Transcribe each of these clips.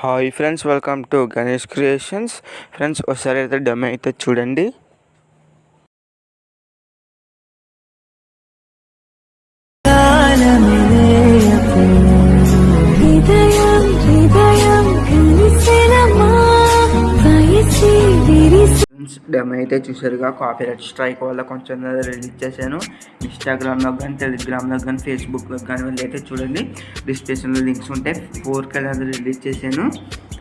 Hi friends welcome to Ganesh creations friends ఒకసారి అయితే demo అయితే చూడండి. ఫ్రెండ్స్ డెమో అయితే చూసారుగా కాపీరైట్ స్ట్రైక్ వల్ల కొంచెం రిలీజ్ చేశాను. ఇన్స్టాగ్రామ్లో కానీ టెలిగ్రామ్లో కానీ ఫేస్బుక్లో కానీ వెళ్ళి అయితే చూడండి. డిస్క్రిప్షన్లో లింక్స్ ఉంటాయి ఫోర్ కలర్ రిలీజ్ చేశాను.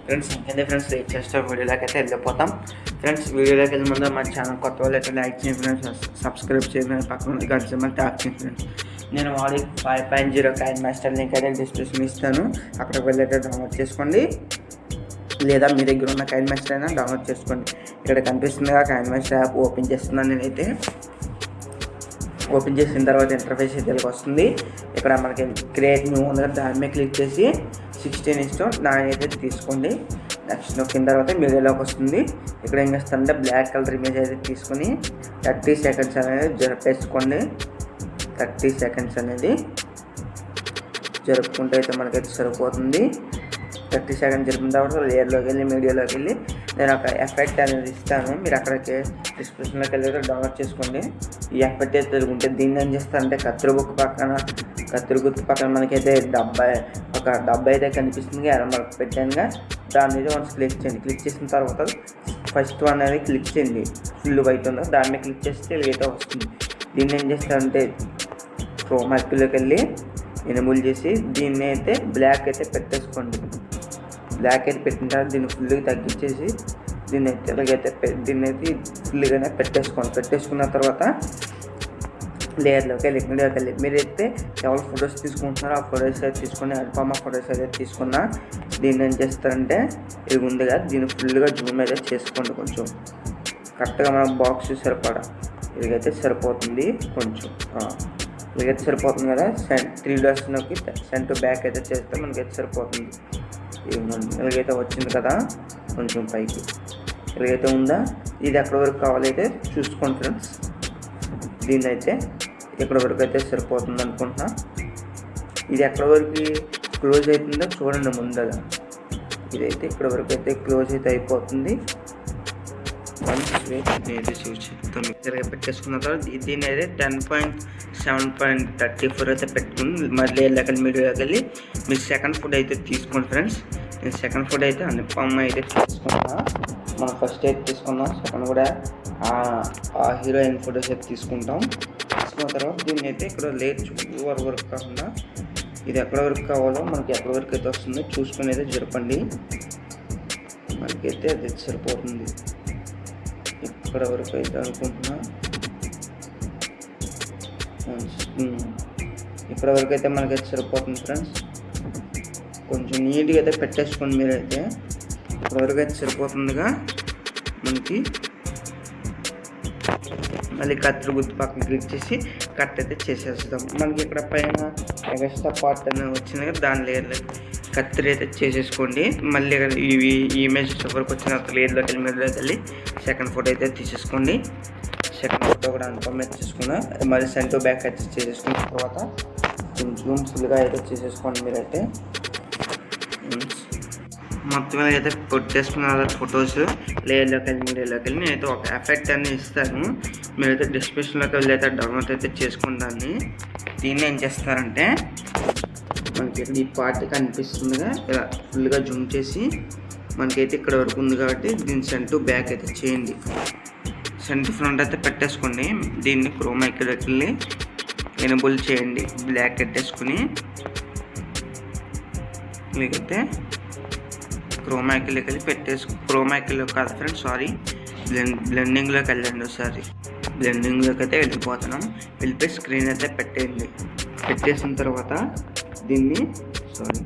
ఫ్రెండ్స్ ఇంకేంటి ఫ్రెండ్స్ లైక్ చేస్తే వీడియోలోకి అయితే వెళ్ళిపోతాం. ఫ్రెండ్స్ వీడియోలోకి వెళ్ళి ముందు మా ఛానల్ కొత్త వాళ్ళు అయితే లైక్ చేయండి ఫ్రెండ్స్ సబ్స్క్రైబ్ చేయండి పక్కన కలిసి మళ్ళీ సింబల్ ట్యాప్ చేయండి ఫ్రెండ్స్ నేను వాడి five point zero KineMaster link అయితే డిస్క్రిప్షన్ ఇస్తాను. అక్కడికి వెళ్ళి అయితే డౌన్లోడ్ చేసుకోండి. లేదా మీ దగ్గర ఉన్న కైన్ మాస్టర్ అయినా డౌన్లోడ్ చేసుకోండి. ఇక్కడ కనిపిస్తుందిగా కైన్ మాస్టర్ యాప్ ఓపెన్ చేస్తున్నాను నేనైతే. ఓపెన్ చేసిన తర్వాత ఇంటర్ఫేస్ అయితే వస్తుంది. ఇక్కడ మనకి క్రియేట్ న్యూ ఉంది కదా దాని మీద క్లిక్ చేసి సిక్స్టీన్ ఇష్టం నైన్ అయితే తీసుకోండి. నెక్స్ట్ నొక్కిన తర్వాత మీడియాలోకి వస్తుంది. ఇక్కడ ఏం చేస్తారంటే బ్లాక్ కలర్ ఇమేజ్ అయితే తీసుకొని థర్టీ సెకండ్స్ అనేది జరిపేసుకోండి. థర్టీ సెకండ్స్ అనేది జరుపుకుంటే అయితే మనకైతే సరిపోతుంది. థర్టీ సెకండ్ జరిపిన తర్వాత లేయర్లోకి వెళ్ళి మీడియాలోకి వెళ్ళి నేను ఒక ఎఫెక్ట్ అనేది ఇస్తాను. మీరు అక్కడికి డిస్క్రిప్షన్లోకి వెళ్ళి డౌన్లోడ్ చేసుకోండి. ఈ ఎఫెక్ట్ అయితే ఉంటే దీన్ని ఏం చేస్తారంటే కత్తిరి బుక్ పక్కన కత్తిరి గుర్తు పక్కన మనకైతే డబ్బా ఒక డబ్బా అయితే కనిపిస్తుంది. ఎర్ర పెట్టానుగా. దాని మీద వన్స్ క్లిక్ చేయండి. క్లిక్ చేసిన తర్వాత ఫస్ట్ వన్ అనేది క్లిక్ చేయండి. ఫుల్ వైట్ ఉందో? దాని మీద క్లిక్ చేస్తే ఏదో వస్తుంది. దీన్ని ఏం చేస్తారంటే క్రోమాక్లోకి వెళ్ళి ఎనుములు చేసి దీన్ని అయితే బ్లాక్ అయితే పెట్టేసుకోండి. బ్లాక్ అయితే పెట్టిన తర్వాత దీన్ని ఫుల్గా తగ్గించేసి దీన్ని అయితే ఎలాగైతే దీన్ని అయితే ఫుల్గానే పెట్టేసుకోండి పెట్టేసుకున్న తర్వాత లేయర్లోకి వెళ్ళి మీడియాకి వెళ్ళి. అయితే ఎవరు ఫొటోస్ తీసుకుంటున్నారో ఆ ఫొటోస్ అయితే తీసుకొని ఆ ఫొటోస్ అయితే తీసుకున్న దీన్ని ఏం చేస్తారంటే ఇది ఉందిగా దీన్ని ఫుల్గా జూమ్ అయితే చేసుకోండి కొంచెం. కరెక్ట్గా మన బాక్స్ సరిపడా. ఇదిగైతే సరిపోతుంది కొంచెం. ఇదిగైతే సరిపోతుంది కదా సెంట్ త్రీ డోర్స్లోకి సెంట్ బ్యాక్ అయితే చేస్తే మనకైతే సరిపోతుంది. ఇవ్వండి ఇలాగైతే వచ్చింది కదా కొంచెం పైకి. ఇలాగైతే ఉందా ఇది ఎక్కడి వరకు కావాలైతే చూసుకోండి ఫ్రెండ్స్. దీన్ని అయితే ఇక్కడ వరకు అయితే సరిపోతుంది అనుకుంటున్నా. ఇది ఎక్కడి వరకు క్లోజ్ అవుతుందో చూడండి ముందగా ఇదైతే ఇక్కడ వరకు అయితే క్లోజ్ అయితే అయిపోతుంది. వన్స్ అయితే నేనైతే చూసి చెప్తాను పెట్టేసుకున్న తర్వాత దీని దీన్ని అయితే ten point seven point thirty four అయితే పెట్టుకుని మళ్ళీ వెళ్ళకలి మీడియాకి వెళ్ళి మీరు సెకండ్ ఫుడ్ అయితే తీసుకోండి ఫ్రెండ్స్. నేను సెకండ్ ఫుడ్ అయితే అనుపమ్మ అయితే తీసుకున్నా. మనం ఫస్ట్ అయితే తీసుకున్నాం. సెకండ్ కూడా ఆ- ఆ హీరోయిన్ ఫొటోస్ అయితే తీసుకుంటాం. తీసుకున్న తర్వాత దీన్ని అయితే ఇక్కడ లేట్ వరకు వరకు కాకుండా ఇది ఎక్కడ వరకు కావాలో మనకి ఎక్కడ వరకు అయితే వస్తుందో చూసుకుని అయితే జరపండి. మనకైతే అది సరిపోతుంది. ఇక్కడ వరకు అయితే అనుకుంటున్నా. ఉమ్. ఇక్కడ వరకు అయితే మనకైతే సరిపోతుంది ఫ్రెండ్స్. కొంచెం నీట్గా అయితే పెట్టేసుకోండి మీరైతే. ఇక్కడ వరకు అయితే సరిపోతుందిగా మనకి. మళ్ళీ కత్తిరి గుర్తు పక్కన క్లిక్ చేసి కట్ అయితే చేసేస్తాం. మనకి ఇక్కడ పైన ఎగస్ట్రా పార్ట్ అనేది వచ్చింది కదా దాని లేయర్లో. కత్తిరి అయితే చేసేసుకోండి. మళ్ళీ ఇవి ఈ ఇమేజ్ వరకు వచ్చిన తర్వాత వెళ్ళి మీదలోకి వెళ్ళి సెకండ్ ఫోటో అయితే తీసేసుకోండి. సెకండ్ ఫోటో కూడా అనుపమ్ అయితే చేసుకున్నా. మళ్ళీ సెంటర్ బ్యాక్ అయితే చేసేసుకున్న తర్వాత కొంచెం ఫుల్గా అయితే చేసేసుకోండి మీరైతే. మొత్తం మీద అయితే కొట్టేసుకున్న ఫొటోస్ లేయర్లోకి వెళ్ళి మీడియాలోకి వెళ్ళి నేనైతే ఒక ఎఫెక్ట్ అని ఇస్తాను. మీరైతే డిస్క్రిప్షన్లోకి వెళ్ళి అయితే డౌన్లోడ్ అయితే చేసుకుంటాను దీన్ని ఏం చేస్తారంటే మనకి ఇక్కడ ఈ పార్ట్ కనిపిస్తుందిగా. ఇలా ఫుల్గా జూమ్ చేసి మనకైతే ఇక్కడ వరకు ఉంది కాబట్టి దీని సెంటు బ్యాక్ అయితే చేయండి. సెంట్ ఫ్రంట్ అయితే పెట్టేసుకోండి. దీన్ని క్రోమాకి వెళ్ళి ఎనబుల్ చేయండి. బ్లాక్ పెట్టేసుకుని మీకైతే క్రోమాకిలోకి వెళ్ళి పెట్టేసు క్రోమాకిలో కాదు ఫ్రెండ్స్ సారీ బ్లెండ్ బ్లెండింగ్లోకి వెళ్ళండి ఒకసారి. బ్లెండింగ్లోకి అయితే వెళ్ళిపోతున్నాం. వెళ్ళిపోయి స్క్రీన్ అయితే పెట్టేయండి. పెట్టేసిన తర్వాత దీన్ని సారీ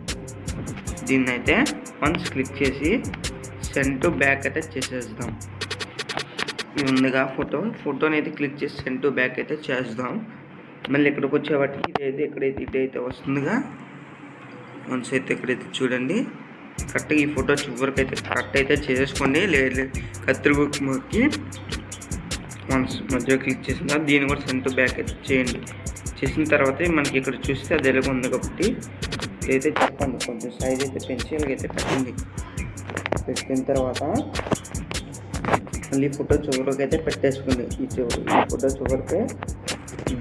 దీన్ని అయితే వన్స్ క్లిక్ చేసి సెండ్ టు బ్యాక్ అయితే చేసేద్దాం. ఇది ఉందిగా ఫోటో ఫోటోని అయితే క్లిక్ చేసి సెండ్ టు బ్యాక్ అయితే చేద్దాం మళ్ళీ ఇక్కడికి వచ్చేవాటికి ఇదైతే ఇక్కడైతే ఇదైతే వస్తుందిగా. వన్స్ అయితే ఇక్కడైతే చూడండి. కరెక్ట్గా ఈ ఫోటో చివరికి అయితే కరెక్ట్ అయితే చేసేసుకోండి. లేదు కత్తిరిగుకి బుక్కి వన్స్ మధ్యలో క్లిక్ చేసిన దీన్ని కూడా సెంటర్ బ్యాక్ అయితే చేయండి. చేసిన తర్వాత మనకి ఇక్కడ చూస్తే అది ఎలాగ ఉంది కాబట్టి అయితే చెప్పండి కొంచెం సైజ్ అయితే పెంచి ఇలాగైతే పెట్టండి. పెట్టిన తర్వాత మళ్ళీ ఫోటో చివరికి అయితే పెట్టేసుకోండి. ఈ చివరి ఈ ఫోటో చివరికి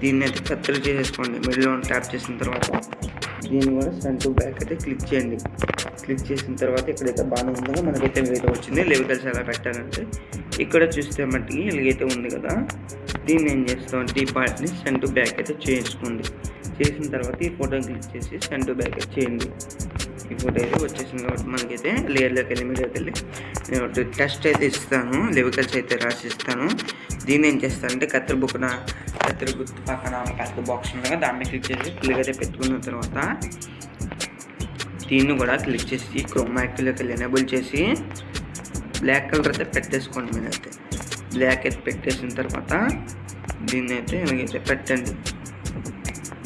దీన్ని అయితే కత్తిరి చేసేసుకోండి. మిడిల్లో ట్యాప్ చేసిన తర్వాత దీన్ని కూడా ఫ్రంట్ టు బ్యాక్ అయితే క్లిక్ చేయండి. క్లిక్ చేసిన తర్వాత ఇక్కడైతే బాగానే ఉందో మనకైతే వేరే వచ్చింది. లెవికల్స్ ఎలా పెట్టాలంటే ఇక్కడ చూస్తే మట్టికి ఇలాగైతే ఉంది కదా. దీన్ని ఏం చేస్తామంటే ఈ పార్ట్ని సెంట్ టు బ్యాక్ అయితే చేసుకోండి చేసిన తర్వాత ఈ ఫోటోని క్లిక్ చేసి సెంట్ టు బ్యాక్ అయితే చేయండి. ఈ ఫోటో అయితే వచ్చేసింది కాబట్టి మనకైతే లేయర్లోకి వెళ్ళి మీడియాకి వెళ్ళి నేను ఒకటి టెస్ట్ అయితే ఇస్తాను లెవికల్స్ అయితే రాసి ఇస్తాను దీన్ని ఏం చేస్తానంటే కత్తెర బుక్కున కత్తెర గుర్తు పక్కన ఒక పెద్ద బాక్స్ ఉండగా దాన్ని క్లిక్ చేసి క్లిక్ అయితే పెట్టుకున్న తర్వాత దీన్ని కూడా క్లిక్ చేసి క్రోమాక్లోకి వెళ్ళి ఎనేబుల్ చేసి బ్లాక్ కలర్ అయితే పెట్టేసుకోండి మీరైతే బ్లాక్ అయితే పెట్టేసిన తర్వాత దీన్ని అయితే ఇలాగైతే పెట్టండి.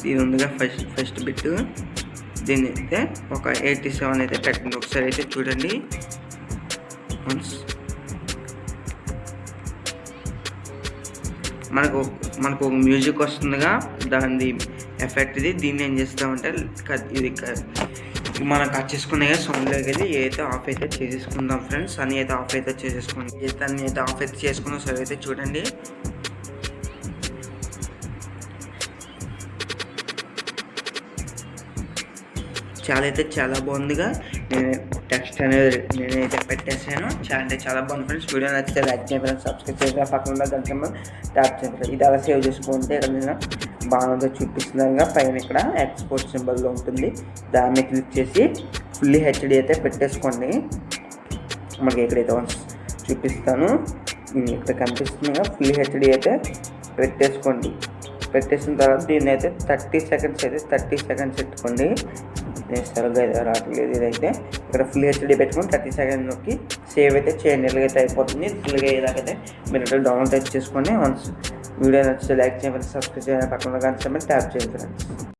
ఇది ఉందిగా ఫస్ట్ ఫస్ట్ బిట్ దీన్ని అయితే ఒక ఎయిటీ సెవెన్ అయితే పెట్టండి. ఒకసారి అయితే చూడండి. వన్స్ మనకు మనకు ఒక మ్యూజిక్ వస్తుందిగా. దాని ఎఫెక్ట్ ఇది. దీన్ని ఏం చేస్తామంటే ఇది మనం కట్ కదా సౌండ్లోకి వెళ్ళి ఏదైతే ఆఫ్ అయితే చేసేసుకుందాం ఫ్రెండ్స్ అని అయితే ఆఫ్ అయితే చేసేసుకోండి. ఏ అయితే ఆఫ్ అయితే చేసుకున్నాం సరే అయితే చూడండి. చాలా అయితే చాలా బాగుందిగా. నేను టెక్స్ట్ అనేది నేనైతే పెట్టేసాను చాలా అంటే చాలా బాగుంది ఫ్రెండ్స్ వీడియో నచ్చితే లైక్ చేయండి ఫ్రెండ్స్ సబ్స్క్రైబ్ చేయండి పక్కన ఉన్న గంట ట్యాప్ చేయండి ఇది అలా సేవ్ చేసుకుంటే ఇక్కడ నేను బాగా చూపిస్తున్నాగా పైన ఇక్కడ ఎక్స్పోర్ట్ సింబల్లో ఉంటుంది. దాన్ని క్లిక్ చేసి ఫుల్లీ హెచ్డి అయితే పెట్టేసుకోండి. మనకి ఎక్కడైతే చూపిస్తాను. ఇక్కడ కనిపిస్తుందిగా ఫుల్ హెచ్డి అయితే పెట్టేసుకోండి. పెట్టేసిన తర్వాత దీన్ని అయితే థర్టీ సెకండ్స్ అయితే థర్టీ సెకండ్స్ పెట్టుకోండి. నేను సరిగ్గా అయితే రావట్లేదు ఇదైతే. ఇక్కడ ఫుల్ హెచ్డి పెట్టుకొని థర్టీ సెకండ్ నొక్కి సేవ్ అయితే చేయండి ఇలాగైతే అయిపోతుంది. ఫుల్గా ఇలాగైతే మీరు డౌన్లోడ్ అయితే చేసుకోండి వన్స్ వీడియో నచ్చితే లైక్ చేయమని సబ్స్క్రైబ్ చేయాలని పక్కన కానీ ట్యాప్ చేయండి ఫ్రెండ్స్